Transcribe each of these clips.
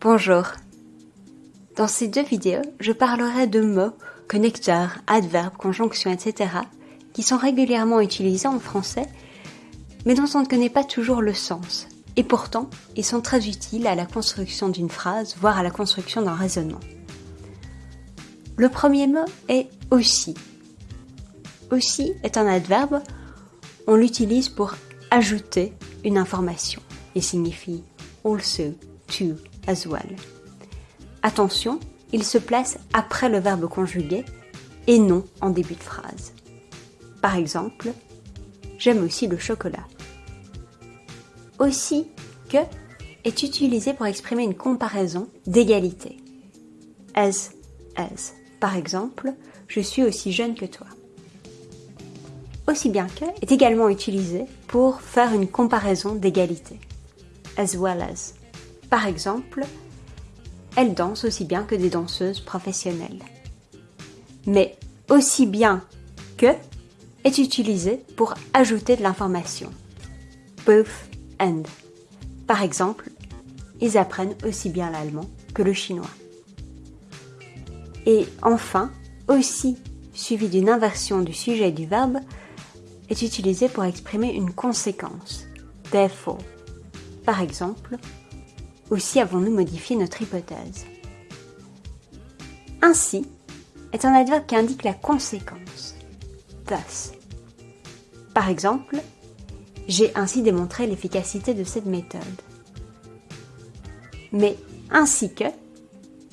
Bonjour. Dans ces deux vidéos, je parlerai de mots, connecteurs, adverbes, conjonctions, etc. qui sont régulièrement utilisés en français, mais dont on ne connaît pas toujours le sens. Et pourtant, ils sont très utiles à la construction d'une phrase, voire à la construction d'un raisonnement. Le premier mot est aussi. Aussi est un adverbe, on l'utilise pour ajouter une information et signifie also, to, well. Attention, il se place après le verbe conjugué et non en début de phrase. Par exemple, j'aime aussi le chocolat. Aussi que est utilisé pour exprimer une comparaison d'égalité. As, as. Par exemple, je suis aussi jeune que toi. Aussi bien que est également utilisé pour faire une comparaison d'égalité. As well as. Par exemple, elle danse aussi bien que des danseuses professionnelles. Mais aussi bien que est utilisé pour ajouter de l'information. Both and. Par exemple, ils apprennent aussi bien l'allemand que le chinois. Et enfin, aussi, suivi d'une inversion du sujet du verbe, est utilisé pour exprimer une conséquence. Therefore. Par exemple, aussi avons-nous modifié notre hypothèse. Ainsi est un adverbe qui indique la conséquence. Thus. Par exemple, j'ai ainsi démontré l'efficacité de cette méthode. Mais ainsi que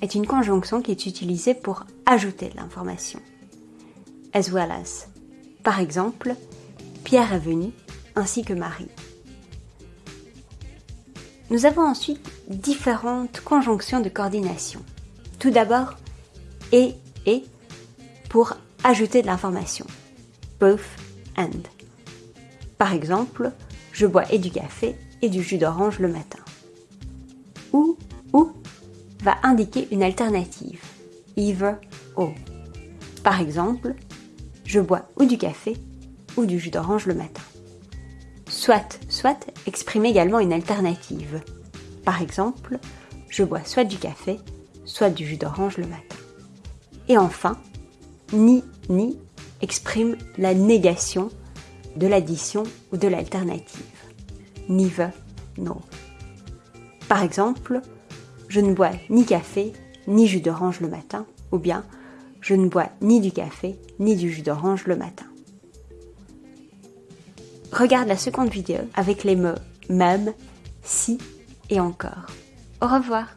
est une conjonction qui est utilisée pour ajouter de l'information. As well as. Par exemple, Pierre est venu, ainsi que Marie. Nous avons ensuite différentes conjonctions de coordination. Tout d'abord, et et pour ajouter de l'information. Both and. Par exemple, je bois et du café et du jus d'orange le matin. Ou ou va indiquer une alternative. Either or. Par exemple, je bois ou du café ou du jus d'orange le matin. Soit, soit exprime également une alternative. Par exemple, je bois soit du café, soit du jus d'orange le matin. Et enfin, ni, ni exprime la négation de l'addition ou de l'alternative. Neither, no. Par exemple, je ne bois ni café, ni jus d'orange le matin, ou bien je ne bois ni du café, ni du jus d'orange le matin. Regarde la seconde vidéo avec les mots même, si et encore. Au revoir